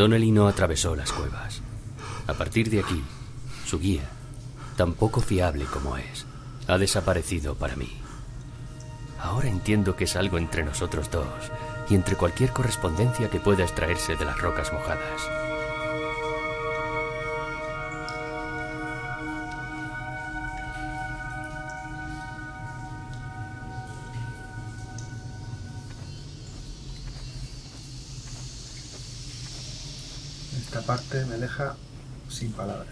Donnelly no atravesó las cuevas. A partir de aquí, su guía, tan poco fiable como es, ha desaparecido para mí. Ahora entiendo que es algo entre nosotros dos y entre cualquier correspondencia que pueda extraerse de las rocas mojadas. Esta parte me deja sin palabras.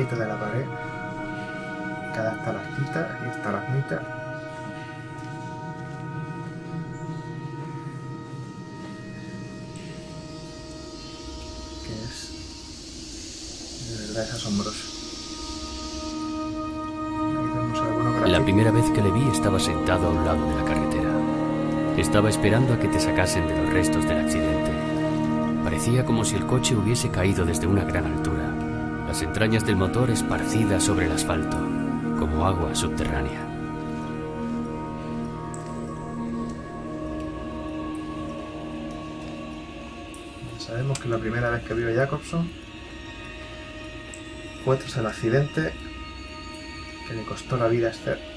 Grieta de la pared, cada estalactita y estalagmita. Que es de verdad es asombroso. La primera vez que le vi estaba sentado a un lado de la carretera. Estaba esperando a que te sacasen de los restos del accidente. Parecía como si el coche hubiese caído desde una gran altura, las entrañas del motor esparcidas sobre el asfalto, como agua subterránea. Sabemos que la primera vez que vio a Jacobson fue el accidente que le costó la vida a Esther.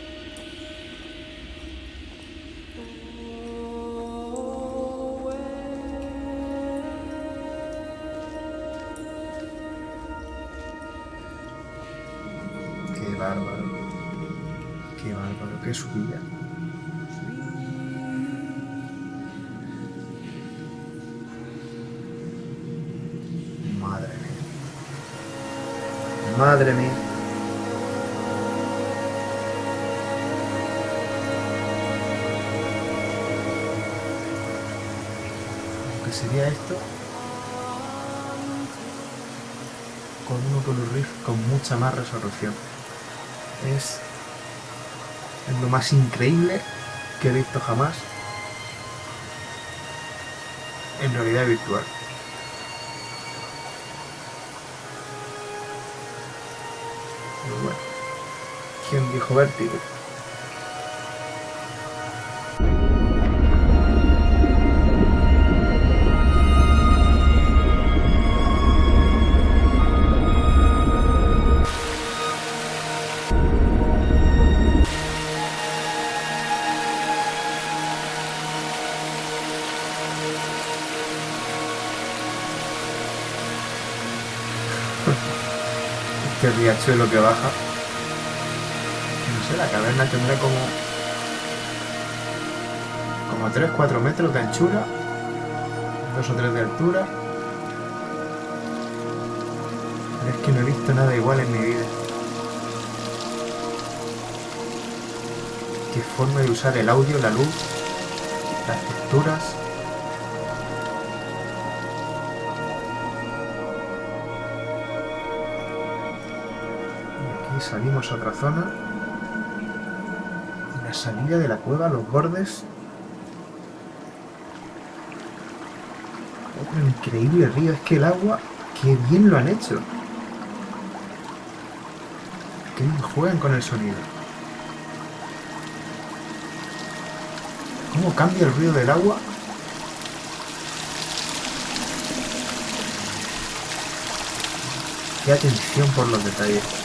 Subida. Madre mía. Madre mía. Que sería esto con un Oculus con mucha más resolución. Es, es lo más increíble que he visto jamás en realidad virtual. Bueno, ¿quién dijo vértigo? Riachuelo que baja. No sé, la caverna tendrá como. como 3-4 metros de anchura, 2 o 3 de altura. Pero es que no he visto nada igual en mi vida. Qué forma de usar el audio, la luz, las texturas. Salimos a otra zona. Y la salida de la cueva, los bordes. Otro increíble río. Es que el agua, qué bien lo han hecho. Bien juegan con el sonido. ¿Cómo cambia el ruido del agua? Qué atención por los detalles.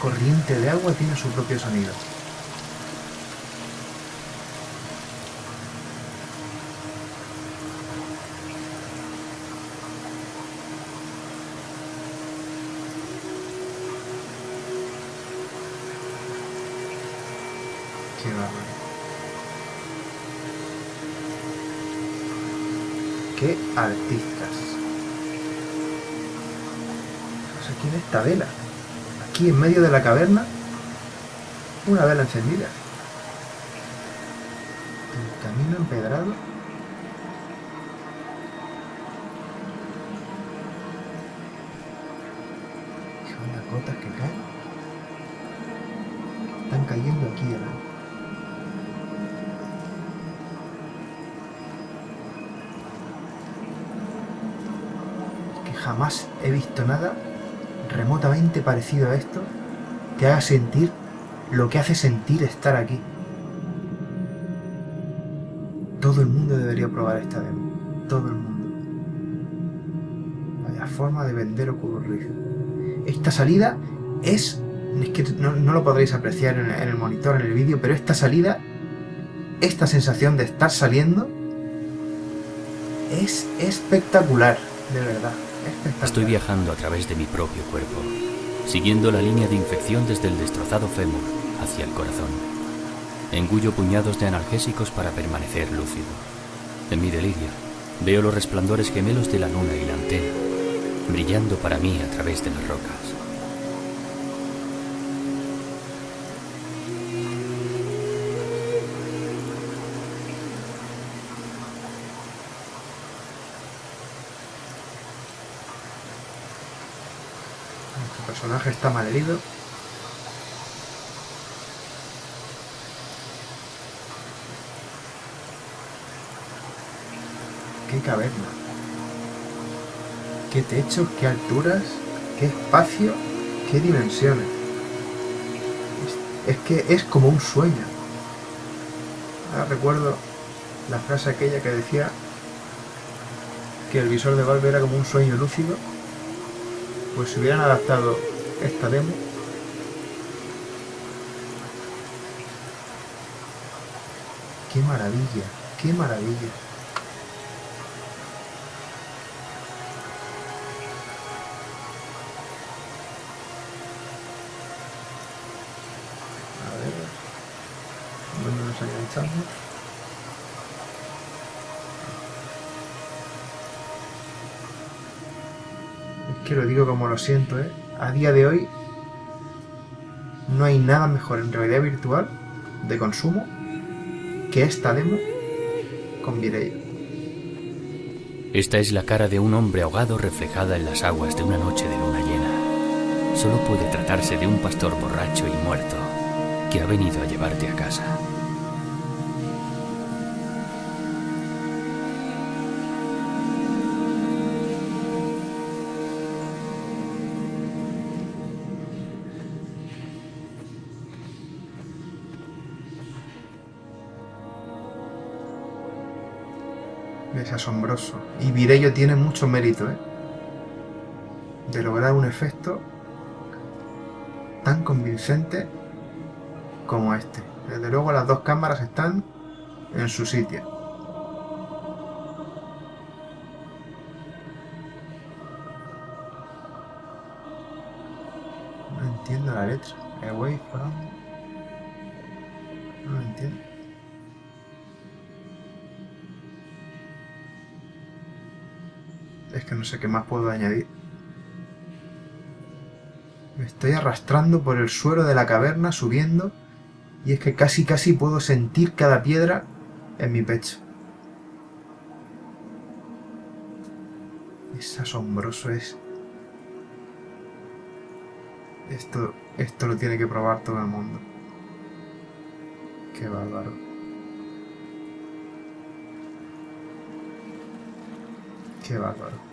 Corriente de agua tiene su propio sonido. Qué bárbaro. Qué artistas. O sea, aquí en esta vela, aquí en medio de la caverna, una vela encendida. El camino empedrado. Son las gotas que caen. Están cayendo aquí en Que jamás he visto nada remotamente parecido a esto que haga sentir lo que hace sentir estar aquí. Todo el mundo debería probar esta demo. Todo el mundo. Vaya forma de vender ocurrir. Esta salida es... Es que no, lo podréis apreciar en el monitor, en el vídeo, pero esta salida, esta sensación de estar saliendo, es espectacular, de verdad. Estoy viajando a través de mi propio cuerpo, siguiendo la línea de infección desde el destrozado fémur hacia el corazón. Engullo puñados de analgésicos para permanecer lúcido. En mi delirio, veo los resplandores gemelos de la luna y la antena, brillando para mí a través de las rocas. Personaje está mal herido. Qué caverna. Qué techos, qué alturas, qué espacio, qué dimensiones. Es, que es como un sueño. Ahora recuerdo la frase aquella que decía que el visor de Valve era como un sueño lúcido pues si hubieran adaptado esta demo. Qué maravilla qué maravilla. A ver dónde nos enganchamos lo digo como lo siento, ¿eh? A día de hoy no hay nada mejor en realidad virtual de consumo que esta demo con Mireia. Esta es la cara de un hombre ahogado reflejada en las aguas de una noche de luna llena. Solo puede tratarse de un pastor borracho y muerto que ha venido a llevarte a casa. Es asombroso. Y Virello tiene mucho mérito, ¿eh? De lograr un efecto tan convincente como este. Desde luego las dos cámaras están en su sitio. No entiendo la letra. Away from... No entiendo. Que no sé qué más puedo añadir. Me estoy arrastrando por el suelo de la caverna, subiendo, y es que casi casi puedo sentir cada piedra en mi pecho. Es asombroso, es... Esto, esto lo tiene que probar todo el mundo. Qué bárbaro. Qué bárbaro.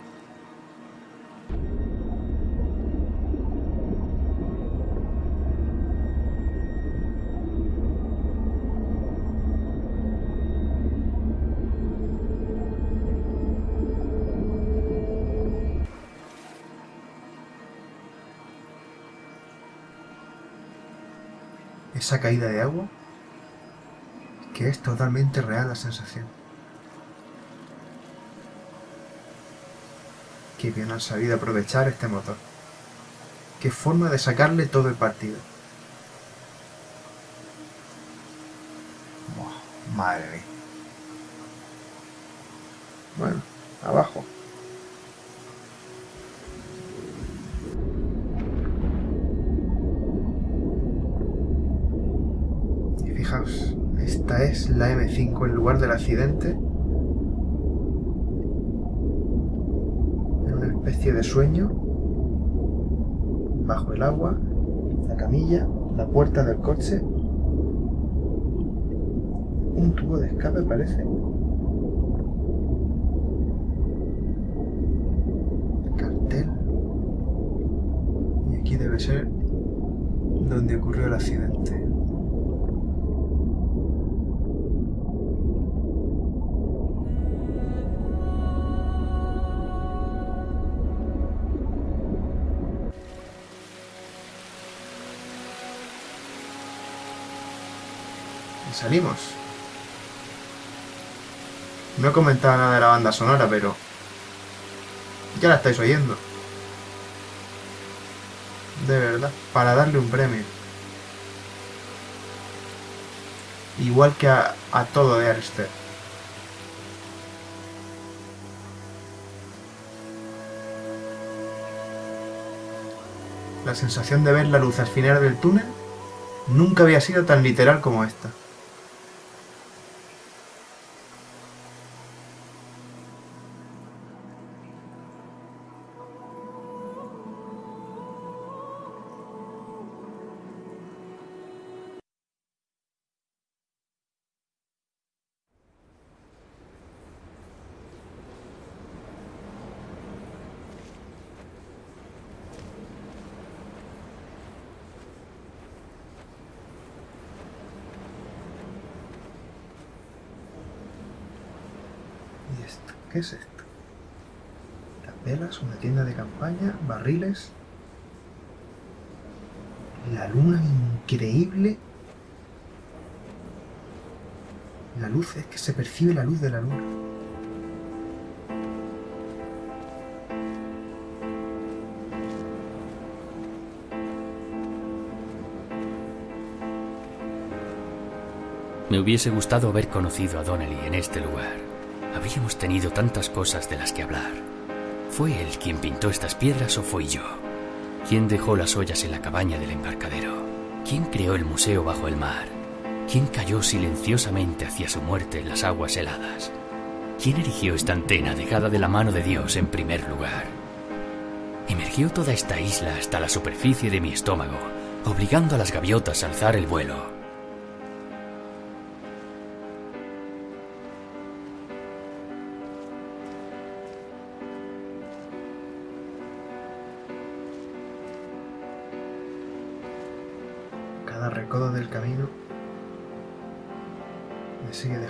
Esa caída de agua, que es totalmente real la sensación. Qué bien han sabido aprovechar este motor. Qué forma de sacarle todo el partido. madre mía. Bueno, abajo. es la M5 en lugar del accidente. En una especie de sueño. Bajo el agua. La camilla. La puerta del coche. Un tubo de escape parece. Salimos. No he comentado nada de la banda sonora, pero ya la estáis oyendo. De verdad, para darle un premio. Igual que a, todo de Arster. La sensación de ver la luz al final del túnel nunca había sido tan literal como esta. ¿Qué es esto? Las velas, una tienda de campaña, barriles. La luna increíble. La luz, es que se percibe la luz de la luna. Me hubiese gustado haber conocido a Donnelly en este lugar. Habríamos tenido tantas cosas de las que hablar. ¿Fue él quien pintó estas piedras o fui yo? ¿Quién dejó las ollas en la cabaña del embarcadero? ¿Quién creó el museo bajo el mar? ¿Quién cayó silenciosamente hacia su muerte en las aguas heladas? ¿Quién erigió esta antena dejada de la mano de Dios en primer lugar? Emergió toda esta isla hasta la superficie de mi estómago, obligando a las gaviotas a alzar el vuelo.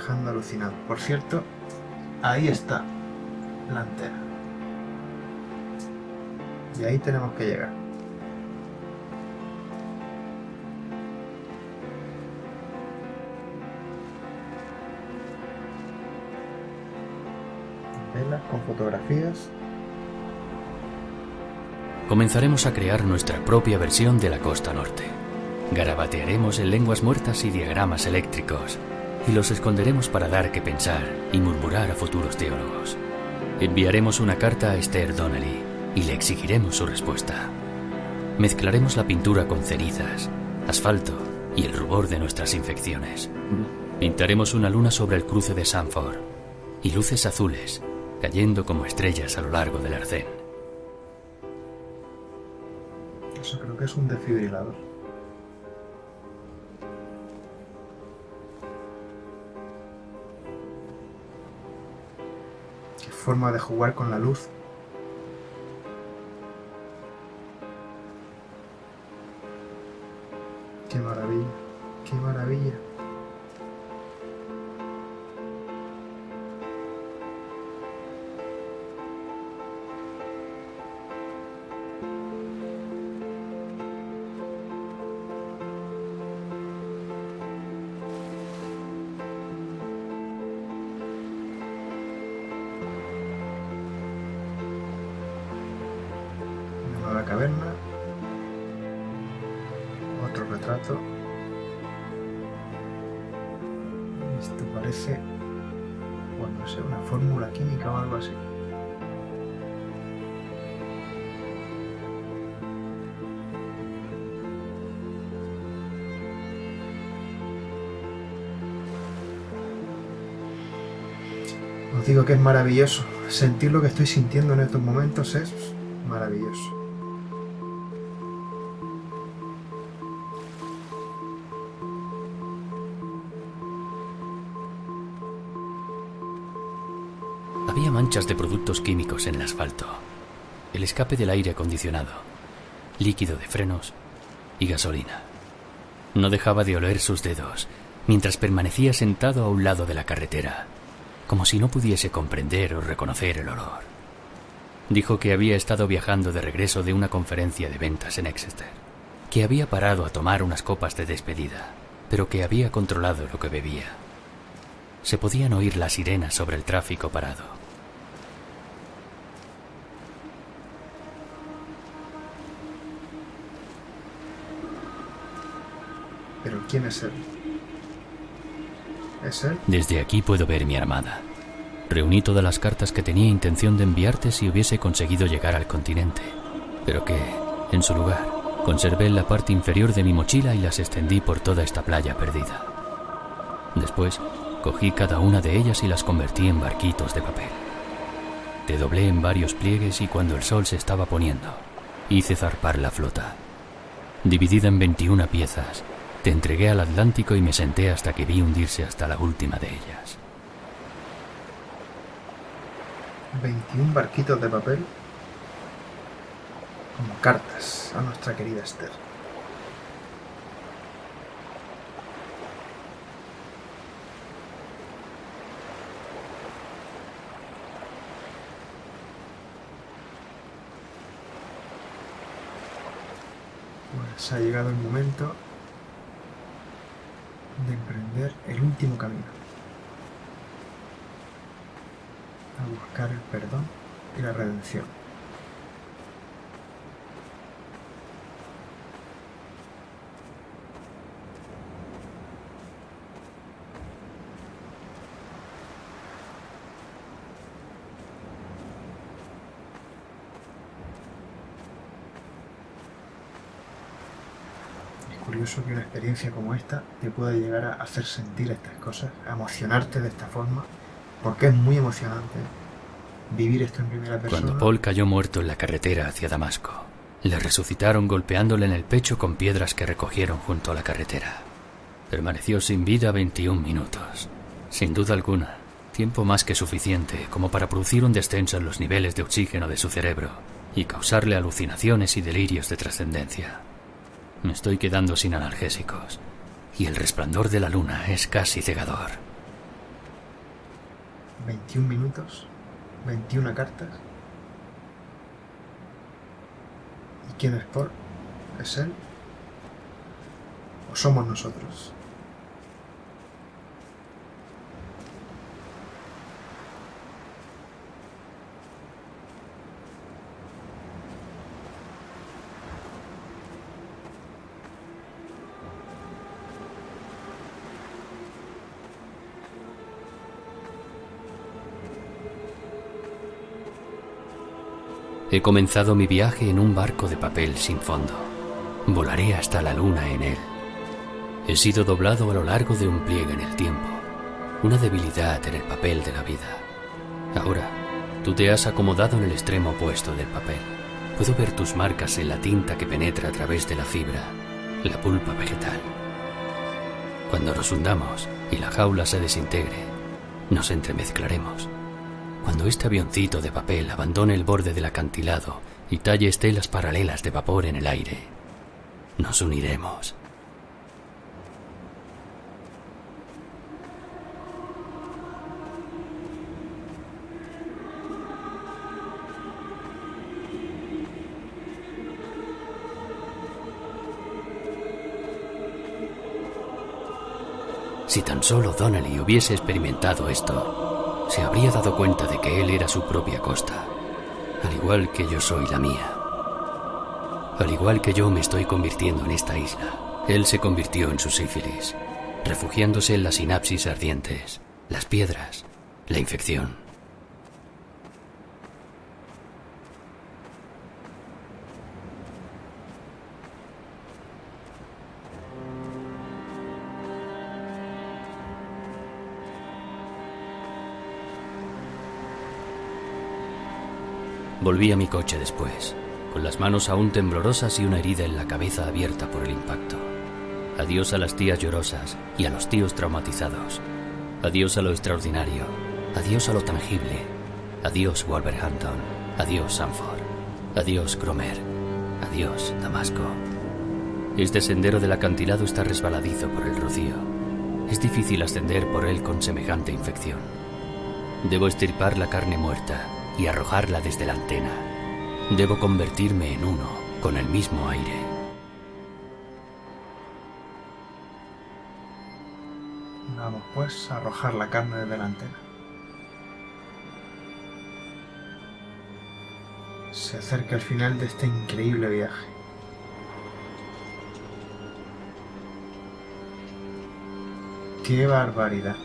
Alucinado. Por cierto, ahí está la antena. Y ahí tenemos que llegar. Velas con fotografías. Comenzaremos a crear nuestra propia versión de la costa norte. Garabatearemos en lenguas muertas y diagramas eléctricos, y los esconderemos para dar que pensar y murmurar a futuros teólogos. Enviaremos una carta a Esther Donnelly y le exigiremos su respuesta. Mezclaremos la pintura con cenizas, asfalto y el rubor de nuestras infecciones. Pintaremos una luna sobre el cruce de Sanford y luces azules cayendo como estrellas a lo largo del arcén. Eso creo que es un desfibrilador. Forma de jugar con la luz. Esto parece, bueno, no sé, una fórmula química o algo así. Os digo que es maravilloso. Sentir lo que estoy sintiendo en estos momentos es maravilloso. Manchas de productos químicos en el asfalto, el escape del aire acondicionado, líquido de frenos y gasolina. No dejaba de oler sus dedos mientras permanecía sentado a un lado de la carretera, como si no pudiese comprender o reconocer el olor. Dijo que había estado viajando de regreso de una conferencia de ventas en Exeter, que había parado a tomar unas copas de despedida, pero que había controlado lo que bebía. Se podían oír las sirenas sobre el tráfico parado. ¿Pero quién es él? ¿Es él? Desde aquí puedo ver mi armada. Reuní todas las cartas que tenía intención de enviarte si hubiese conseguido llegar al continente, pero que, en su lugar, conservé la parte inferior de mi mochila y las extendí por toda esta playa perdida. Después, cogí cada una de ellas y las convertí en barquitos de papel. Te doblé en varios pliegues y cuando el sol se estaba poniendo, hice zarpar la flota. Dividida en 21 piezas, te entregué al Atlántico y me senté hasta que vi hundirse hasta la última de ellas. 21 barquitos de papel como cartas a nuestra querida Esther. Pues ha llegado el momento de emprender el último camino, a buscar el perdón y la redención. Curioso que una experiencia como esta te pueda llegar a hacer sentir estas cosas, a emocionarte de esta forma, porque es muy emocionante vivir esto en primera persona. Cuando Paul cayó muerto en la carretera hacia Damasco, le resucitaron golpeándole en el pecho con piedras que recogieron junto a la carretera. Permaneció sin vida 21 minutos. Sin duda alguna, tiempo más que suficiente como para producir un descenso en los niveles de oxígeno de su cerebro y causarle alucinaciones y delirios de trascendencia. Me estoy quedando sin analgésicos y el resplandor de la luna es casi cegador. 21 minutos, 21 cartas. ¿Y quién es Paul? ¿Es él? ¿O somos nosotros? He comenzado mi viaje en un barco de papel sin fondo. Volaré hasta la luna en él. He sido doblado a lo largo de un pliegue en el tiempo, una debilidad en el papel de la vida. Ahora, tú te has acomodado en el extremo opuesto del papel. Puedo ver tus marcas en la tinta que penetra a través de la fibra, la pulpa vegetal. Cuando nos hundamos y la jaula se desintegre, nos entremezclaremos cuando este avioncito de papel abandone el borde del acantilado y talle estelas paralelas de vapor en el aire, nos uniremos. Si tan solo Donnelly hubiese experimentado esto, se habría dado cuenta de que él era su propia costa, al igual que yo soy la mía. Al igual que yo me estoy convirtiendo en esta isla, él se convirtió en su sífilis, refugiándose en las sinapsis ardientes, las piedras, la infección. Volví a mi coche después, con las manos aún temblorosas y una herida en la cabeza abierta por el impacto. Adiós a las tías llorosas y a los tíos traumatizados. Adiós a lo extraordinario. Adiós a lo tangible. Adiós Wolverhampton. Adiós Sanford. Adiós Cromer. Adiós Damasco. Este sendero del acantilado está resbaladizo por el rocío. Es difícil ascender por él con semejante infección. Debo estirpar la carne muerta y arrojarla desde la antena. Debo convertirme en uno con el mismo aire. Vamos pues a arrojar la carne desde la antena. Se acerca el final de este increíble viaje. ¡Qué barbaridad!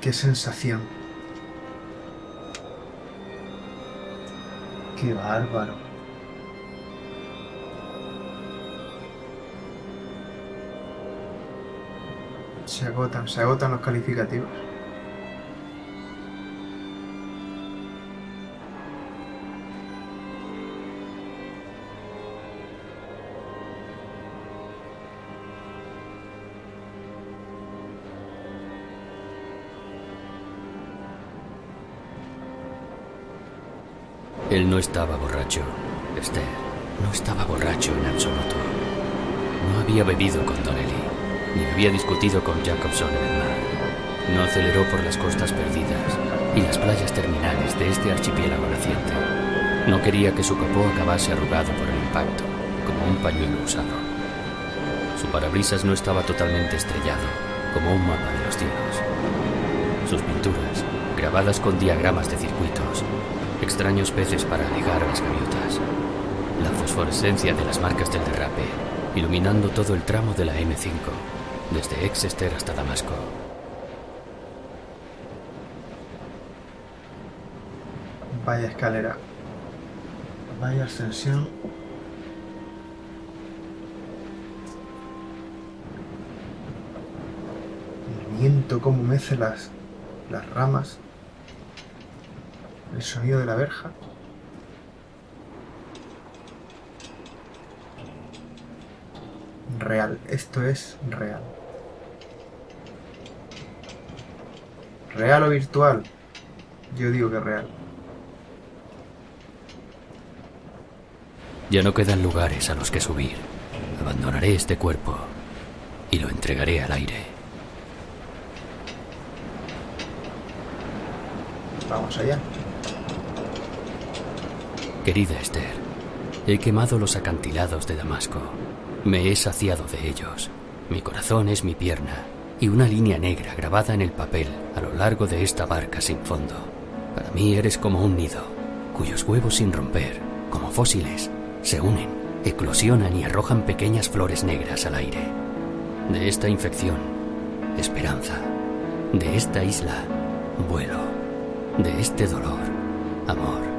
¡Qué sensación! ¡Qué bárbaro! Se agotan, se agotan los calificativos. Él no estaba borracho, Esther. No estaba borracho en absoluto. No había bebido con Donnelly, ni había discutido con Jacobson en el mar. No aceleró por las costas perdidas y las playas terminales de este archipiélago naciente. No quería que su capó acabase arrugado por el impacto, como un pañuelo usado. Su parabrisas no estaba totalmente estrellado, como un mapa de los cielos. Sus pinturas, grabadas con diagramas de circuitos, extraños peces para ligar a las gaviotas, la fosforescencia de las marcas del derrape, iluminando todo el tramo de la M5, desde Exeter hasta Damasco. Vaya escalera. Vaya ascensión. El viento como mece las, las ramas. El sonido de la verja. Real, esto es real. ¿Real o virtual? Yo digo que real. Ya no quedan lugares a los que subir. Abandonaré este cuerpo y lo entregaré al aire. Vamos allá. Querida Esther, he quemado los acantilados de Damasco. Me he saciado de ellos. Mi corazón es mi pierna y una línea negra grabada en el papel a lo largo de esta barca sin fondo. Para mí eres como un nido, cuyos huevos sin romper, como fósiles, se unen, eclosionan y arrojan pequeñas flores negras al aire. De esta infección, esperanza. De esta isla, vuelo. De este dolor, amor.